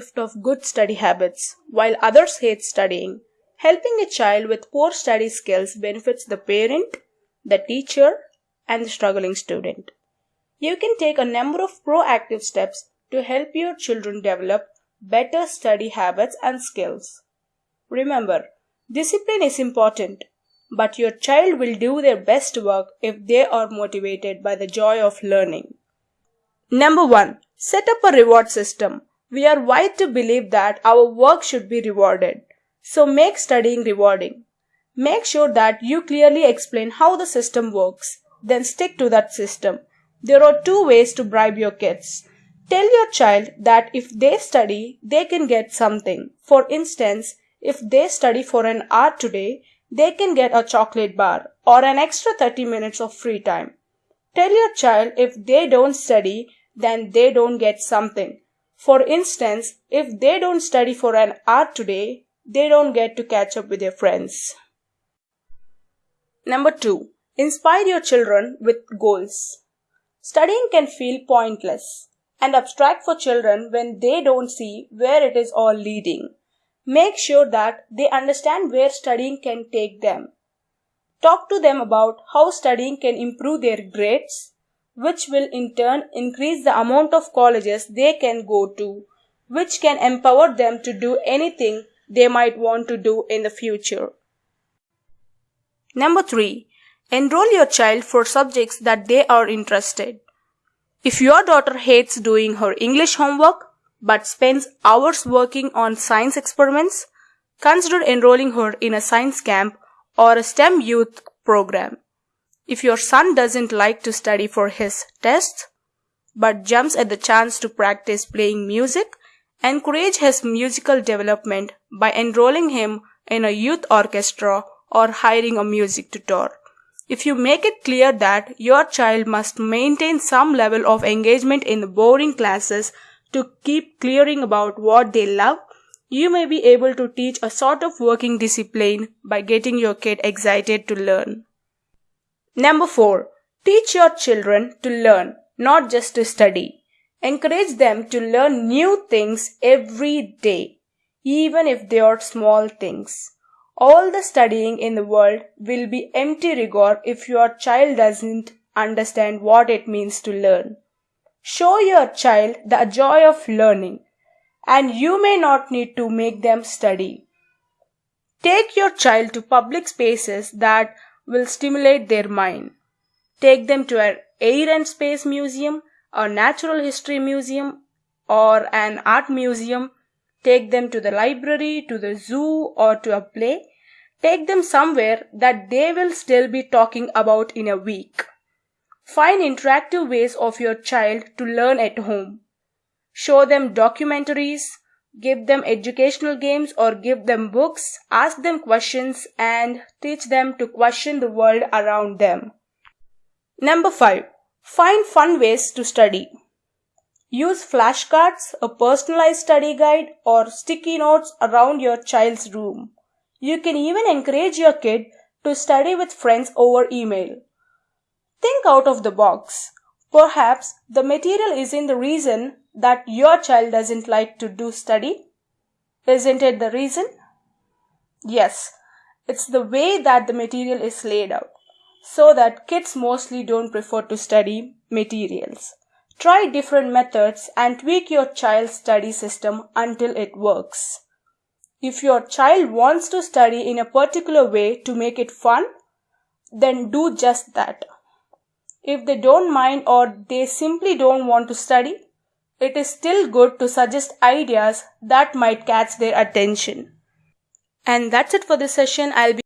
gift of good study habits, while others hate studying. Helping a child with poor study skills benefits the parent, the teacher, and the struggling student. You can take a number of proactive steps to help your children develop better study habits and skills. Remember, discipline is important, but your child will do their best work if they are motivated by the joy of learning. Number 1. Set up a reward system. We are wired to believe that our work should be rewarded. So make studying rewarding. Make sure that you clearly explain how the system works. Then stick to that system. There are two ways to bribe your kids. Tell your child that if they study, they can get something. For instance, if they study for an hour today, they can get a chocolate bar or an extra 30 minutes of free time. Tell your child if they don't study, then they don't get something. For instance, if they don't study for an hour today, they don't get to catch up with their friends. Number 2. Inspire your children with goals. Studying can feel pointless and abstract for children when they don't see where it is all leading. Make sure that they understand where studying can take them. Talk to them about how studying can improve their grades, which will in turn increase the amount of colleges they can go to, which can empower them to do anything they might want to do in the future. Number 3. Enroll your child for subjects that they are interested. If your daughter hates doing her English homework but spends hours working on science experiments, consider enrolling her in a science camp or a STEM youth program. If your son doesn't like to study for his tests, but jumps at the chance to practice playing music, encourage his musical development by enrolling him in a youth orchestra or hiring a music tutor. If you make it clear that your child must maintain some level of engagement in the boring classes to keep clearing about what they love, you may be able to teach a sort of working discipline by getting your kid excited to learn. Number 4. Teach your children to learn, not just to study. Encourage them to learn new things every day, even if they are small things. All the studying in the world will be empty rigor if your child doesn't understand what it means to learn. Show your child the joy of learning, and you may not need to make them study. Take your child to public spaces that will stimulate their mind. Take them to an air and space museum, a natural history museum, or an art museum. Take them to the library, to the zoo, or to a play. Take them somewhere that they will still be talking about in a week. Find interactive ways of your child to learn at home. Show them documentaries, give them educational games or give them books, ask them questions, and teach them to question the world around them. Number 5. Find fun ways to study. Use flashcards, a personalized study guide, or sticky notes around your child's room. You can even encourage your kid to study with friends over email. Think out of the box. Perhaps the material isn't the reason that your child doesn't like to do study. Isn't it the reason? Yes, it's the way that the material is laid out, so that kids mostly don't prefer to study materials. Try different methods and tweak your child's study system until it works. If your child wants to study in a particular way to make it fun, then do just that. If they don't mind or they simply don't want to study, it is still good to suggest ideas that might catch their attention. And that's it for this session. I'll be